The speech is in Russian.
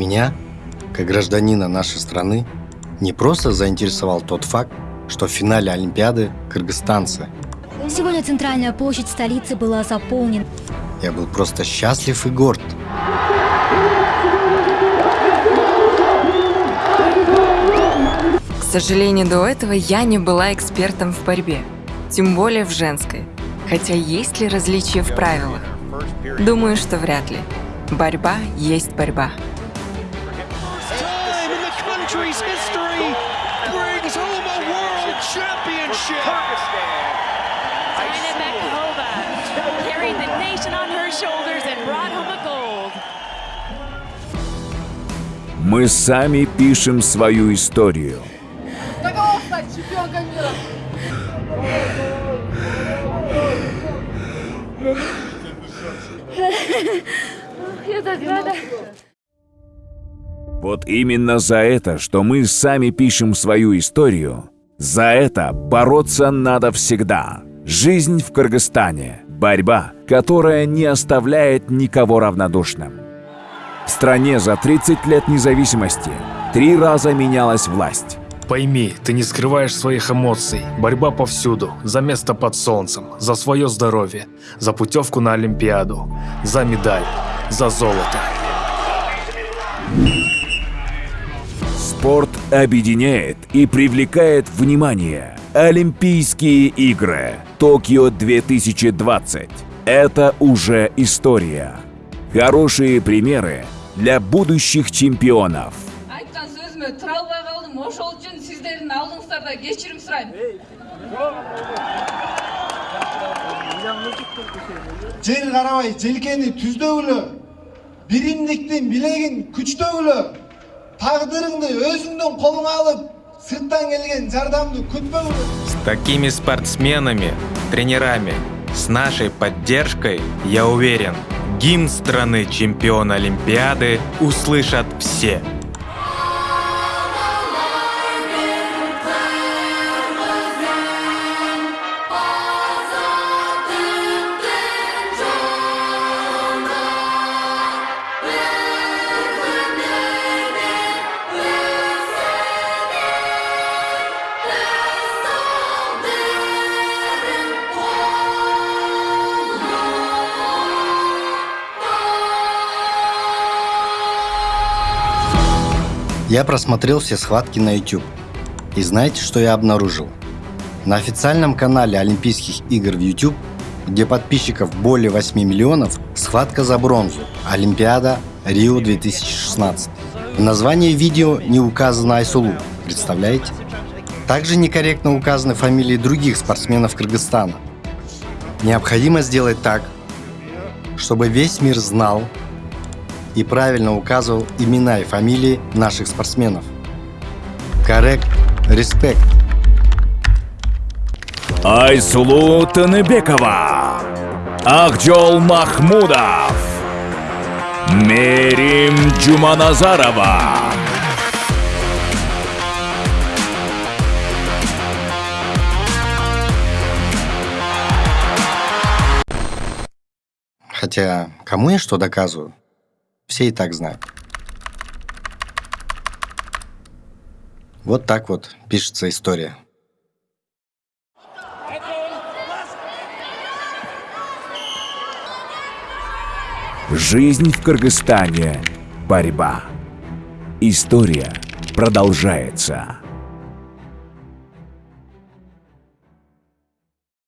Меня, как гражданина нашей страны, не просто заинтересовал тот факт, что в финале Олимпиады кыргызстанцы. Сегодня центральная площадь столицы была заполнена. Я был просто счастлив и горд. К сожалению, до этого я не была экспертом в борьбе, тем более в женской. Хотя есть ли различия в правилах? Думаю, что вряд ли. Борьба есть борьба. time in the country's history brings home a world championship. Diana Bakova carried the nation on her shoulders and brought home a gold. Мы сами пишем свою историю. Каково стать чемпионкой мира? Я так рада. Вот именно за это, что мы сами пишем свою историю, за это бороться надо всегда. Жизнь в Кыргызстане – борьба, которая не оставляет никого равнодушным. В стране за 30 лет независимости три раза менялась власть. Пойми, ты не скрываешь своих эмоций. Борьба повсюду, за место под солнцем, за свое здоровье, за путевку на Олимпиаду, за медаль, за золото. Спорт объединяет и привлекает внимание. Олимпийские игры Токио 2020 – это уже история. Хорошие примеры для будущих чемпионов. айтқан сөзіме тұра алмай қалдым ошол үчүн сиздердин алдыңыздарда С такими спортсменами, тренерами, с нашей поддержкой, я уверен, гимн страны чемпиона Олимпиады услышат все. Я просмотрел все схватки на YouTube. И знаете, что я обнаружил? На официальном канале Олимпийских игр в YouTube, где подписчиков более 8 миллионов, схватка за бронзу. Олимпиада Рио 2016. В названии видео не указано Айсулу. Представляете? Также некорректно указаны фамилии других спортсменов Кыргызстана. Необходимо сделать так, чтобы весь мир знал и правильно указывал имена и фамилии наших спортсменов. Коррект, респект. Айсулу Таныбекова, Акджол Махмудов, Мерим Джуманазарова. Хотя, кому я что доказываю? Все и так знают. Вот так вот пишется история. Жизнь в Кыргызстане – борьба. История продолжается.